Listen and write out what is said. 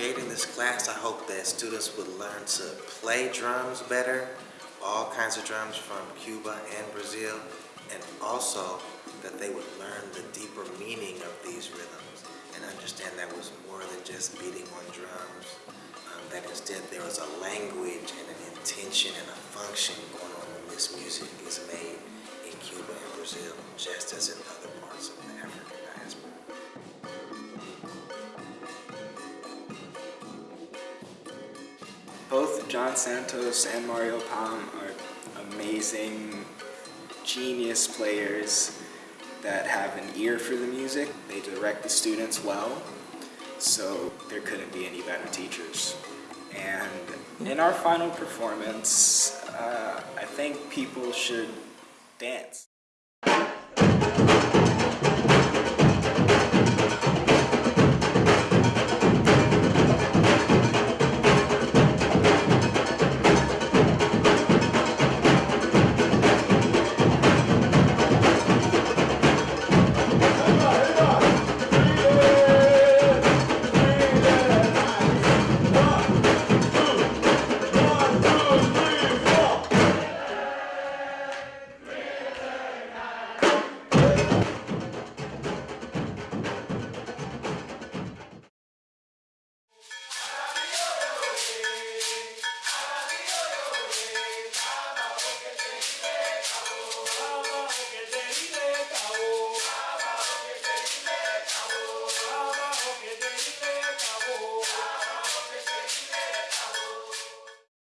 creating this class, I hope that students would learn to play drums better, all kinds of drums from Cuba and Brazil, and also that they would learn the deeper meaning of these rhythms and understand that was more than just beating on drums, um, that instead there was a language and an intention and a function going on when this music is made in Cuba and Brazil, just as in Both John Santos and Mario Palm are amazing, genius players that have an ear for the music. They direct the students well, so there couldn't be any better teachers. And in our final performance, uh, I think people should dance.